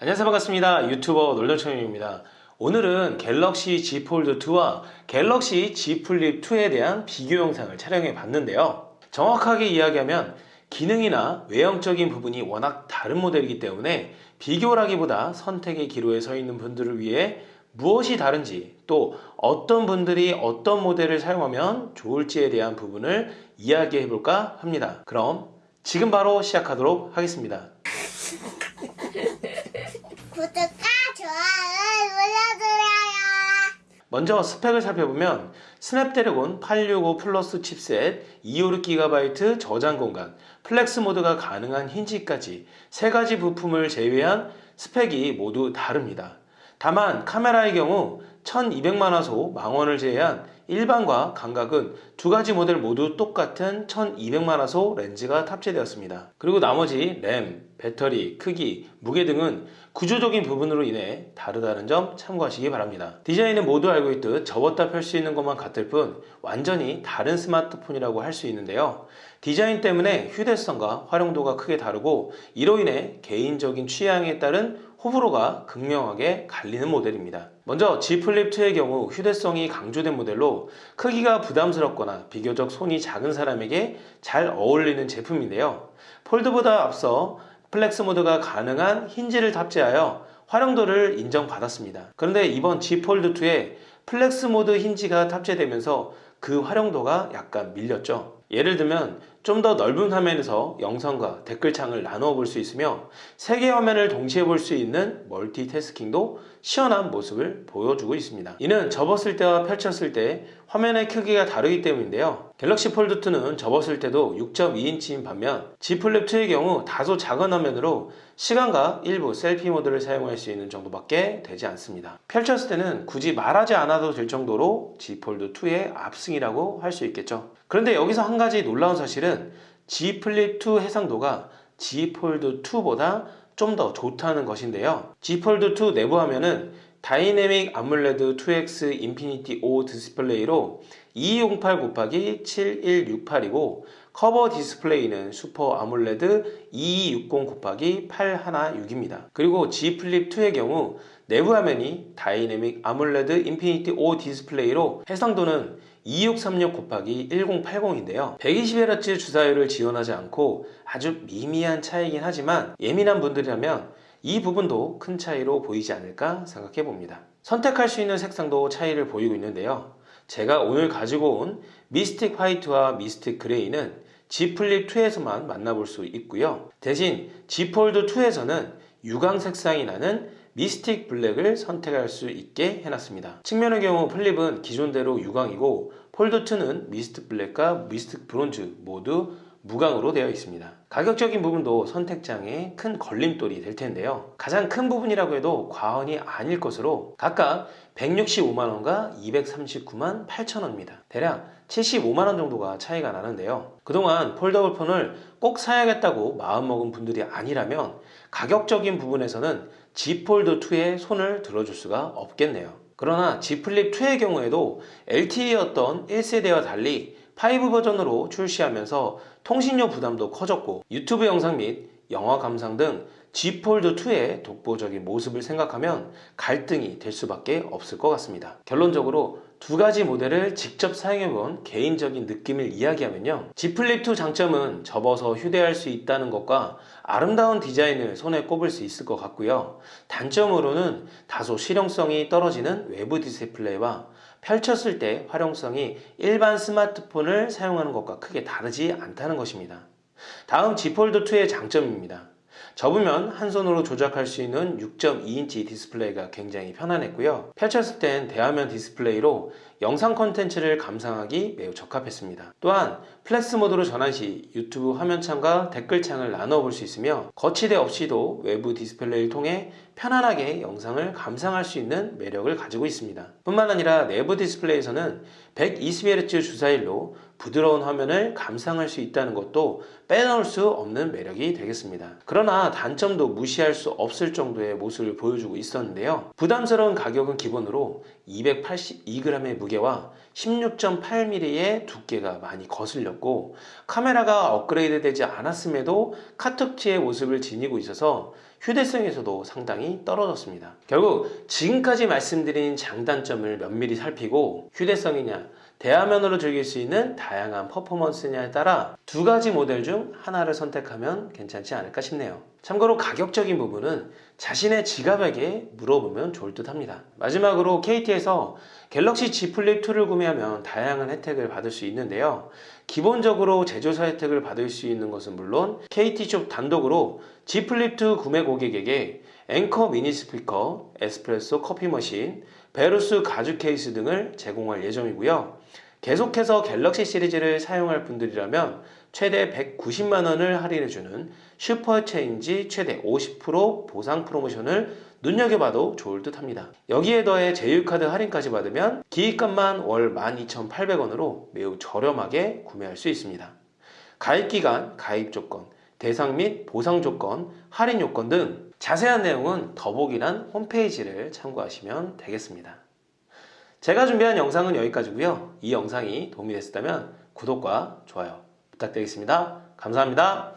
안녕하세요. 반갑습니다. 유튜버 놀던청입니다. 오늘은 갤럭시 Z 폴드 2와 갤럭시 Z 플립 2에 대한 비교 영상을 촬영해 봤는데요. 정확하게 이야기하면 기능이나 외형적인 부분이 워낙 다른 모델이기 때문에 비교라기보다 선택의 기로에 서 있는 분들을 위해 무엇이 다른지 또 어떤 분들이 어떤 모델을 사용하면 좋을지에 대한 부분을 이야기해 볼까 합니다. 그럼 지금 바로 시작하도록 하겠습니다 구독과 좋아요 눌러주세요. 먼저 스펙을 살펴보면 스냅드래곤 865 플러스 칩셋 256GB 저장 공간 플렉스 모드가 가능한 힌지까지 세 가지 부품을 제외한 스펙이 모두 다릅니다. 다만 카메라의 경우 1200만화소 망원을 제외한 일반과 광각은 두 가지 모델 모두 똑같은 1200만화소 렌즈가 탑재되었습니다. 그리고 나머지 램, 배터리, 크기, 무게 등은 구조적인 부분으로 인해 다르다는 점 참고하시기 바랍니다. 디자인은 모두 알고 있듯 접었다 펼 수 있는 것만 같을 뿐 완전히 다른 스마트폰이라고 할 수 있는데요. 디자인 때문에 휴대성과 활용도가 크게 다르고 이로 인해 개인적인 취향에 따른 호불호가 극명하게 갈리는 모델입니다. 먼저 Z 플립 2의 경우 휴대성이 강조된 모델로 크기가 부담스럽거나 비교적 손이 작은 사람에게 잘 어울리는 제품인데요. 폴드보다 앞서 플렉스 모드가 가능한 힌지를 탑재하여 활용도를 인정받았습니다. 그런데 이번 Z 폴드 2에 플렉스 모드 힌지가 탑재되면서 그 활용도가 약간 밀렸죠. 예를 들면 좀 더 넓은 화면에서 영상과 댓글창을 나누어 볼 수 있으며 세 개의 화면을 동시에 볼 수 있는 멀티태스킹도 시원한 모습을 보여주고 있습니다. 이는 접었을 때와 펼쳤을 때 화면의 크기가 다르기 때문인데요. 갤럭시 폴드 2는 접었을 때도 6.2인치인 반면 Z 플립 2의 경우 다소 작은 화면으로 시간과 일부 selfie 모드를 사용할 수 있는 정도밖에 되지 않습니다. 펼쳤을 때는 굳이 말하지 않아도 될 정도로 Z 폴드 2의 압승이라고 할 수 있겠죠. 그런데 여기서 한 가지 놀라운 사실은 Z 플립 2 해상도가 Z 폴드 2보다 좀 더 좋다는 것인데요. Z 폴드 2 내부 화면은 다이내믹 아몰레드 2X 인피니티 O 디스플레이로 2208 곱하기 7168이고 커버 디스플레이는 슈퍼 아몰레드 2260 곱하기 816입니다. 그리고 Z 플립 2의 경우 내부 화면이 다이내믹 아몰레드 인피니티 O 디스플레이로 해상도는 2636 곱하기 1080인데요. 120Hz 주사율을 지원하지 않고 아주 미미한 차이긴 하지만 예민한 분들이라면 이 부분도 큰 차이로 보이지 않을까 생각해 봅니다. 선택할 수 있는 색상도 차이를 보이고 있는데요. 제가 오늘 가지고 온 미스틱 화이트와 미스틱 그레이는 Z 플립 2에서만 만나볼 수 있고요. 대신 Z 폴드 2에서는 유광 색상이 나는 미스틱 블랙을 선택할 수 있게 해놨습니다. 측면의 경우 플립은 기존대로 유광이고 폴드2는 미스틱 블랙과 미스틱 브론즈 모두 무광으로 되어 있습니다. 가격적인 부분도 선택 장애 큰 걸림돌이 될 텐데요. 가장 큰 부분이라고 해도 과언이 아닐 것으로 각각 165만원과 239만 8천원입니다. 대략 75만원 정도가 차이가 나는데요. 그동안 폴더블 폰을 꼭 사야겠다고 마음먹은 분들이 아니라면 가격적인 부분에서는 Z 폴드 2에 손을 들어줄 수가 없겠네요. 그러나 Z 플립 2의 경우에도 LTE였던 1세대와 달리 5G 버전으로 출시하면서 통신료 부담도 커졌고 유튜브 영상 및 영화 감상 등 Z 폴드 2의 독보적인 모습을 생각하면 갈등이 될 수밖에 없을 것 같습니다. 결론적으로 두 가지 모델을 직접 사용해본 개인적인 느낌을 이야기하면요. Z 플립 2 장점은 접어서 휴대할 수 있다는 것과 아름다운 디자인을 손에 꼽을 수 있을 것 같고요. 단점으로는 다소 실용성이 떨어지는 외부 디스플레이와 펼쳤을 때 활용성이 일반 스마트폰을 사용하는 것과 크게 다르지 않다는 것입니다. 다음 Z 폴드 2의 장점입니다. 접으면 한 손으로 조작할 수 있는 6.2인치 디스플레이가 굉장히 편안했고요. 펼쳤을 땐 대화면 디스플레이로 영상 컨텐츠를 감상하기 매우 적합했습니다. 또한 플렉스 모드로 전환 시 유튜브 화면창과 댓글창을 나눠 볼 수 있으며 거치대 없이도 외부 디스플레이를 통해 편안하게 영상을 감상할 수 있는 매력을 가지고 있습니다. 뿐만 아니라 내부 디스플레이에서는 120Hz 주사율로 부드러운 화면을 감상할 수 있다는 것도 빼놓을 수 없는 매력이 되겠습니다. 그러나 단점도 무시할 수 없을 정도의 모습을 보여주고 있었는데요. 부담스러운 가격은 기본으로 282g의 무게와 16.8mm의 두께가 많이 거슬렸고 카메라가 업그레이드 되지 않았음에도 카툭지의 모습을 지니고 있어서 휴대성에서도 상당히 떨어졌습니다. 결국 지금까지 말씀드린 장단점을 면밀히 살피고 휴대성이냐 대화면으로 즐길 수 있는 다양한 퍼포먼스냐에 따라 두 가지 모델 중 하나를 선택하면 괜찮지 않을까 싶네요. 참고로 가격적인 부분은 자신의 지갑에게 물어보면 좋을 듯 합니다. 마지막으로 KT에서 갤럭시 Z 플립 2를 구매하면 다양한 혜택을 받을 수 있는데요. 기본적으로 제조사 혜택을 받을 수 있는 것은 물론 KT숍 단독으로 Z 플립 2 구매 고객에게 앵커 미니 스피커, 에스프레소 커피 머신, 베루스 가죽 케이스 등을 제공할 예정이고요. 계속해서 갤럭시 시리즈를 사용할 분들이라면 최대 190만 원을 할인해 주는 슈퍼체인지 최대 50% 보상 프로모션을 눈여겨봐도 좋을 듯 합니다. 여기에 더해 제휴카드 할인까지 받으면 기기값만 월 12,800원으로 매우 저렴하게 구매할 수 있습니다. 가입 기간, 가입 조건, 대상 및 보상 조건, 할인 요건 등 자세한 내용은 더보기란 홈페이지를 참고하시면 되겠습니다. 제가 준비한 영상은 여기까지고요. 이 영상이 도움이 됐다면 구독과 좋아요 부탁드리겠습니다. 감사합니다.